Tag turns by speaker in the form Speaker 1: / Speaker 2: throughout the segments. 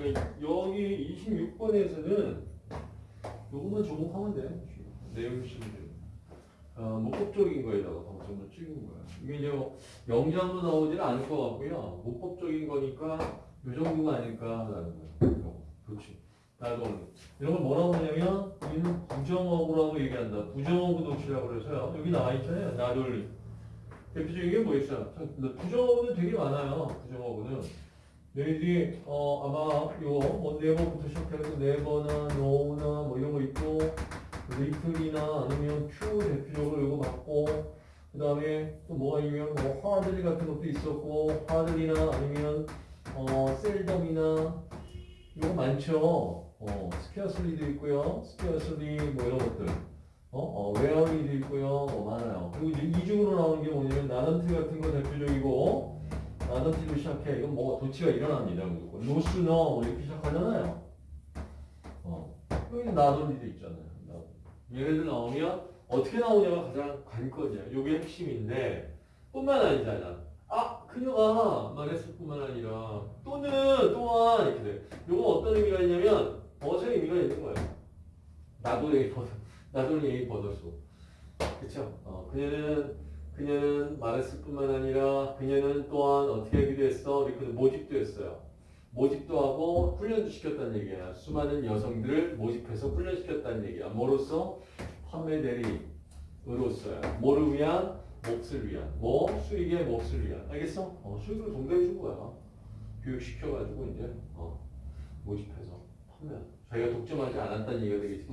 Speaker 1: 그러니까 여기 26번에서는 요것만 조목하면 돼. 내용 실들. 어, 문법적인 거에다가 방점을 찍은 거야. 이게 이제 뭐 영장도 나오지는 않을 것 같고요. 문법적인 거니까 요 정도가 아닐까라는 거야. 이거. 그렇지. 나도 이런 걸 뭐라고 하냐면 얘는 부정어구라고 얘기한다. 부정어구 도치라고 그래서요. 여기 나와 있잖아요. 나돌리. 대표적인 게 뭐 있어요? 자, 부정어구는 되게 많아요. 부정어구는. 너희들이 어 아마 뭐 never부터 시작해서 never나 no나 뭐 이런 거 있고 little이나 아니면 큐 대표적으로 이거 맞고 그 다음에 또 뭐가 있냐면 뭐 hardly 같은 것도 있었고 hardly나 아니면 어 seldom이나 이거 많죠. 어 scarcely도 있고요. scarcely 뭐 이런 것들. 어, 어 rarely도 있고요. 뭐 많아요. 그리고 이제 이중으로 나오는 게 뭐냐면 not until 같은 거 대표적이고 나던트로 시작해. 이건 뭐가 도치가 일어납니다. 노스너 뭐 이렇게 시작하잖아요. 어 여기 나돌리도 있잖아요. 얘네들 나오면 어떻게 나오냐가 가장 관건이야. 이게 핵심인데 뿐만 아니잖아. 아 그녀가 말했을 뿐만 아니라 또는 또한 이렇게 돼. 요거 어떤 의미가 있냐면 벗의 의미가 있는 거예요. 벗어. 나도 얘기 벗었어. 그쵸? 어, 그녀는 그녀는 말했을 뿐만 아니라 그녀는 또한 어떻게 하기도 했어. 이렇게 모집도 했어요. 모집도 하고 훈련도 시켰다는 얘기야. 수많은 여성들을 모집해서 훈련시켰다는 얘기야. 뭐로써? 판매 대리으로써요. 뭐를 위한? 몫을 위한. 뭐? 수익의 몫을 위한. 알겠어? 어, 수익을 동대해 준 거야. 교육시켜가지고 이제 어, 모집해서 판매. 자기가 독점하지 않았다는 얘기가 되겠지.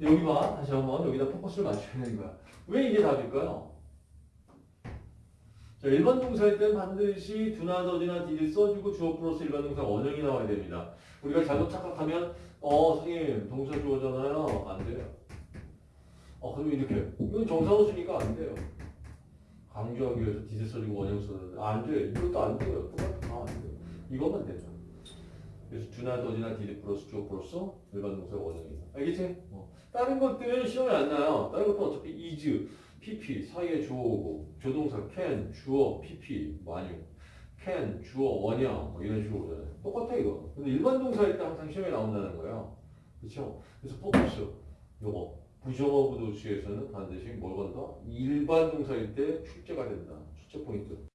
Speaker 1: 여기 봐. 다시 한번 여기다 포커스를 맞춰야 되는 거야. 왜 이게 답일까요? 자, 일반 동사일 땐 반드시 두나 더디나 디를 써주고 주어 플러스 일반 동사 원형이 나와야 됩니다. 우리가 잘못 착각하면 어 선생님 동사 주어잖아요. 안 돼요. 어 그럼 이렇게 이건 정사호수니까 안 돼요. 강조하기 위해서 디를 써주고 원형 썼는데 안 돼. 이것도 안 돼요. 똑같아. 안 돼요. 이것만 되죠. 그래서 do나 does나 did를 플러스 주어 플러스 일반 동사 원형이다. 알겠지? 어. 다른 것들은 시험에 안 나요. 다른 것도 어차피 is PP 사이에 주어 오고 조동사 can 주어 PP 완유 can 주어 원형 뭐 이런 식으로 오잖아요. 똑같아 이거. 근데 일반 동사일 때 항상 시험에 나온다는 거예요. 그렇죠? 그래서 포커스 요거 부정어구 도치에서는 반드시 뭘 건다? 일반 동사일 때 출제가 된다. 출제 포인트.